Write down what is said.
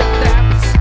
That's.